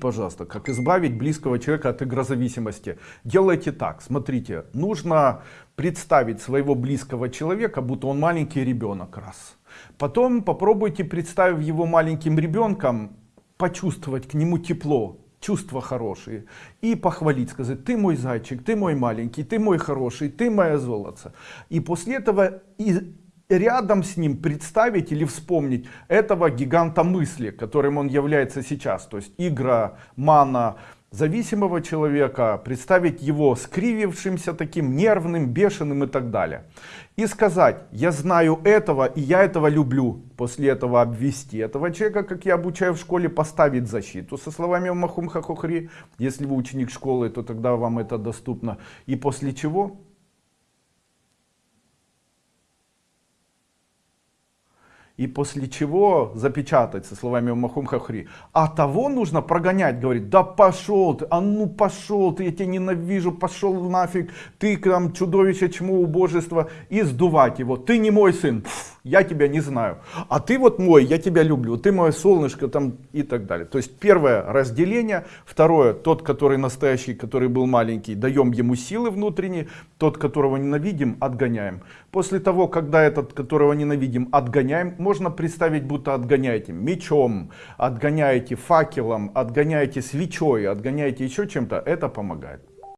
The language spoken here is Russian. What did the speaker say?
пожалуйста, как избавить близкого человека от игрозависимости. Делайте так, смотрите, нужно представить своего близкого человека, будто он маленький ребенок, раз. Потом попробуйте, представив его маленьким ребенком, почувствовать к нему тепло, чувства хорошие и похвалить, сказать, ты мой зайчик, ты мой маленький, ты мой хороший, ты моя золото. И после этого и рядом с ним представить или вспомнить этого гиганта мысли, которым он является сейчас. То есть игра, мана, зависимого человека, представить его скривившимся таким, нервным, бешеным и так далее. И сказать, я знаю этого и я этого люблю. После этого обвести этого человека, как я обучаю в школе, поставить защиту со словами Махум Хахохри. Если вы ученик школы, то тогда вам это доступно. И после чего и после чего запечатать со словами Махум Хахри. А того нужно прогонять, говорит, да пошел ты, а ну пошел ты, я тебя ненавижу, пошел нафиг, ты там чудовище, чему убожество, и сдувать его, ты не мой сын, Пф, я тебя не знаю, а ты вот мой, я тебя люблю, ты мое солнышко там и так далее. То есть первое разделение, второе, тот, который настоящий, который был маленький, даем ему силы внутренние, тот, которого ненавидим, отгоняем. После того, когда этот, которого ненавидим, отгоняем, можно представить, будто отгоняете мечом, отгоняете факелом, отгоняете свечой, отгоняете еще чем-то, это помогает.